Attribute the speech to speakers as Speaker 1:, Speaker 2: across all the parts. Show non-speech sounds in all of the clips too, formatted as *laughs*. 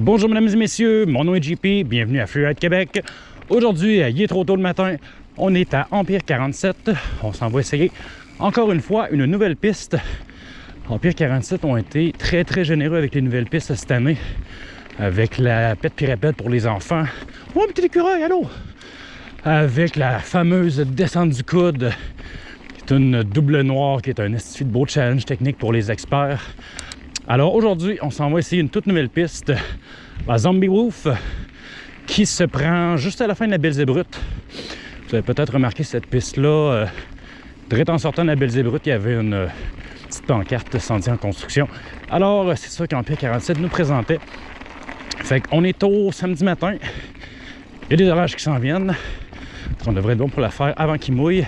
Speaker 1: Bonjour mesdames et messieurs, mon nom est JP, bienvenue à Freeride Québec. Aujourd'hui, il est trop tôt le matin, on est à Empire 47, on s'en va essayer encore une fois une nouvelle piste. Empire 47 ont été très très généreux avec les nouvelles pistes cette année, avec la pète pirapète pour les enfants. Oh, un petit écureuil, allô! Avec la fameuse descente du coude, qui est une double noire, qui est un estifi de beau challenge technique pour les experts. Alors aujourd'hui, on s'en va essayer une toute nouvelle piste, la Zombie Wolf, qui se prend juste à la fin de la Belzébrute. Vous avez peut-être remarqué cette piste-là, euh, direct en sortant de la Belzébrute, il y avait une euh, petite pancarte sentier en construction. Alors, euh, c'est ça qu'Empire 47 nous présentait. Fait qu'on est au samedi matin. Il y a des orages qui s'en viennent. On devrait être bon pour la faire avant qu'il mouille.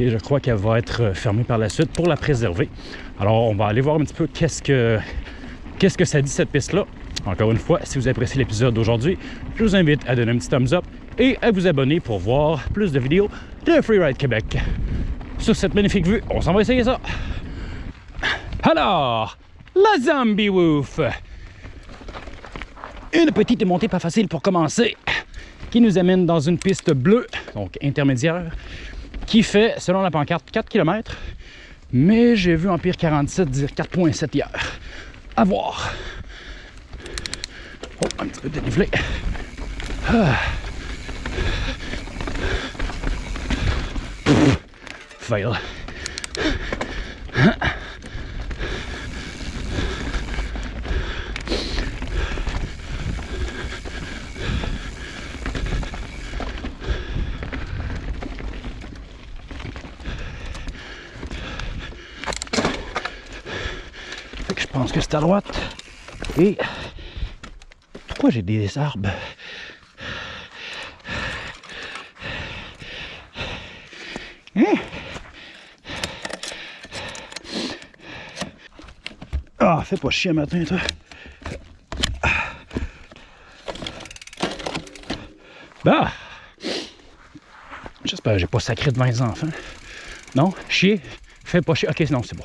Speaker 1: Et je crois qu'elle va être fermée par la suite pour la préserver. Alors, on va aller voir un petit peu qu'est-ce que, que ça dit cette piste-là. Encore une fois, si vous appréciez l'épisode d'aujourd'hui, je vous invite à donner un petit thumbs up et à vous abonner pour voir plus de vidéos de Freeride Québec. Sur cette magnifique vue, on s'en va essayer ça. Alors, la Zombie Wolf. Une petite montée pas facile pour commencer, qui nous amène dans une piste bleue, donc intermédiaire, qui fait, selon la pancarte, 4 km. Mais j'ai vu Empire 47 dire 4.7 hier. À voir. Oh, un petit peu dénivelé. Ah. Je pense que c'est à droite. Et pourquoi j'ai des arbres? Hein? Ah, fais pas chier matin, toi. Bah! J'espère que j'ai pas sacré devant les enfants. Non? Chier? Fais pas chier. Ok, non, c'est bon.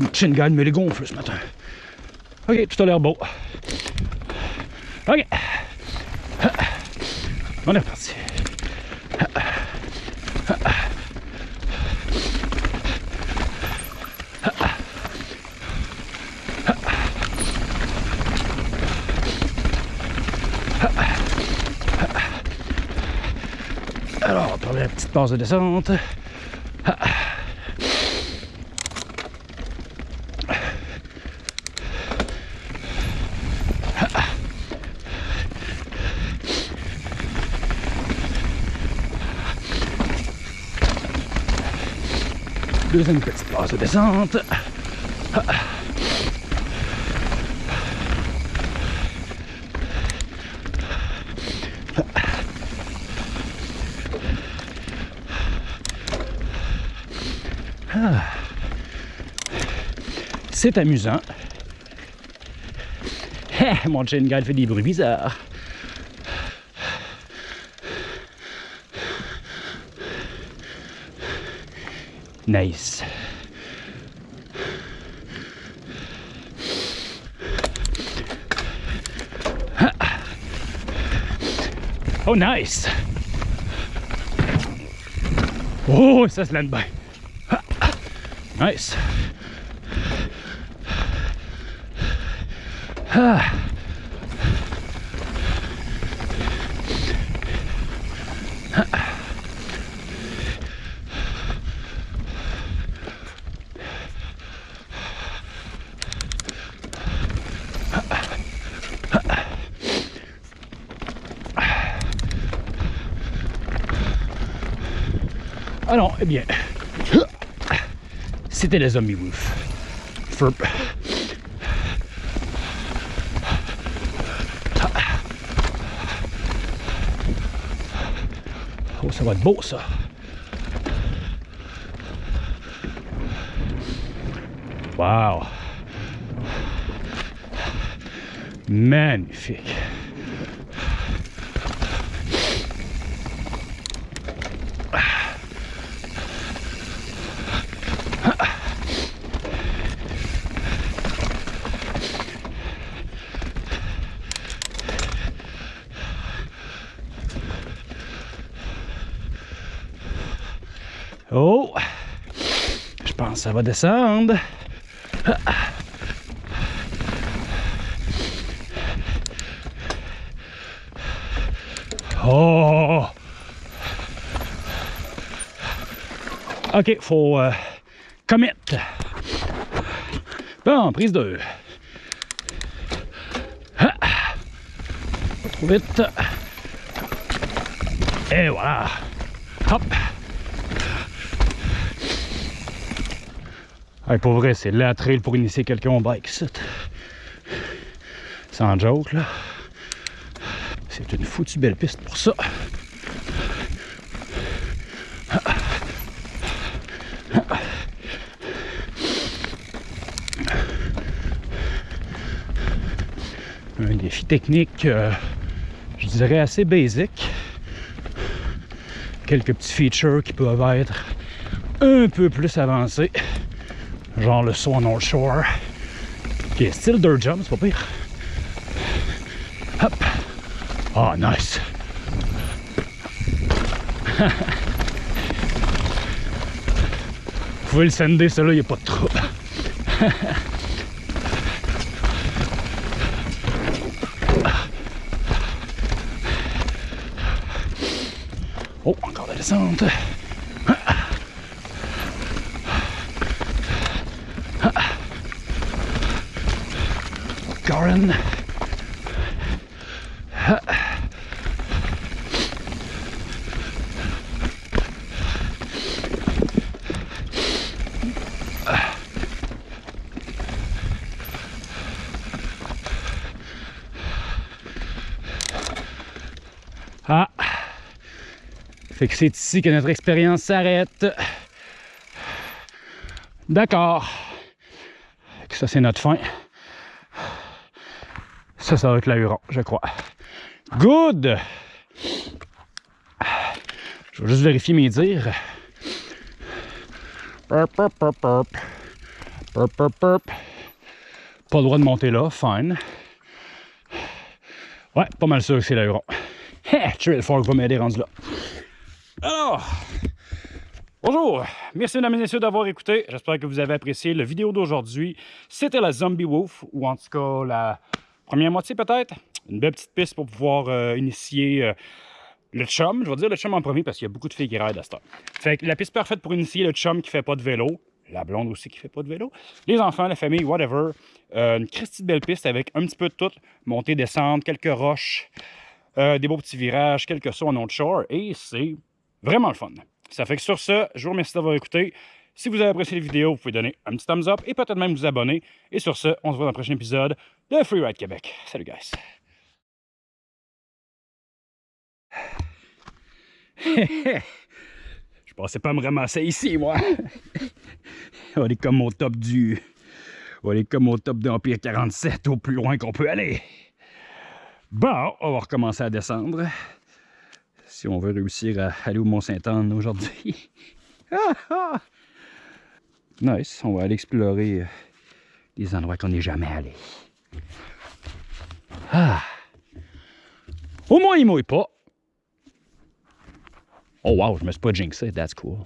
Speaker 1: Mon chin gagne me les gonfle ce matin. Ok, tout a l'air beau. Ok. On est reparti. Alors, on va prendre la petite base de descente. Petite de descente. C'est amusant. Eh, mon chain guide fait des bruits bizarres. Nice. Oh, nice! Oh, ça se lance bien. Nice. Ah. Eh bien, c'était les Zombie Wolf. Oh, ça va être beau, ça. Wow. Magnifique. Oh! Je pense que ça va descendre. Oh! OK, faut euh, commit. Bon, prise 2. Pas trop vite. Et voilà. Hop. Hey, pour vrai, c'est la trail pour initier quelqu'un au bike, Sans joke, là. C'est une foutue belle piste pour ça. Un défi technique, euh, je dirais assez basique. Quelques petits features qui peuvent être un peu plus avancés. Genre le saut en North Shore. Qui est style dirt jump, c'est pas pire. Hop. Oh, nice. *laughs* Vous pouvez le sender, celui-là, il n'y a pas de trouble. *laughs* oh, encore la descente. Ah! Fait que c'est ici que notre expérience s'arrête. D'accord. Ça, c'est notre fin. Ça, ça va être l'ahuron, je crois. Good! Je vais juste vérifier mes dires. Pas le droit de monter là, fine. Ouais, pas mal sûr que c'est l'ahuron. Trail Fork va m'aider rendu là. Alors, bonjour, merci mesdames et messieurs d'avoir écouté. J'espère que vous avez apprécié la vidéo d'aujourd'hui. C'était la Zombie Wolf, ou en tout cas la première moitié peut-être? Une belle petite piste pour pouvoir euh, initier euh, le chum. Je vais dire le chum en premier parce qu'il y a beaucoup de filles qui raident à cette heure. Fait que la piste parfaite pour initier le chum qui fait pas de vélo. La blonde aussi qui fait pas de vélo. Les enfants, la famille, whatever. Euh, une Christie belle piste avec un petit peu de tout. Montée, descente, quelques roches. Des beaux petits virages, quelques sauts en autre shore, et c'est vraiment le fun. Ça fait que sur ce, je vous remercie d'avoir écouté. Si vous avez apprécié la vidéo, vous pouvez donner un petit thumbs up et peut-être même vous abonner. Et sur ce, on se voit dans le prochain épisode de Freeride Québec. Salut guys! *laughs* je pensais pas me ramasser ici, moi! *laughs* on est comme au top du... On est comme au top d'Empire 47, au plus loin qu'on peut aller. Bon, on va recommencer à descendre. Si on veut réussir à aller au Mont-Saint-Anne aujourd'hui. *laughs* nice, on va aller explorer euh, des endroits qu'on n'est jamais allé. Ah. Au moins, il mouille pas. Oh wow, je me suis pas jinxé, that's cool.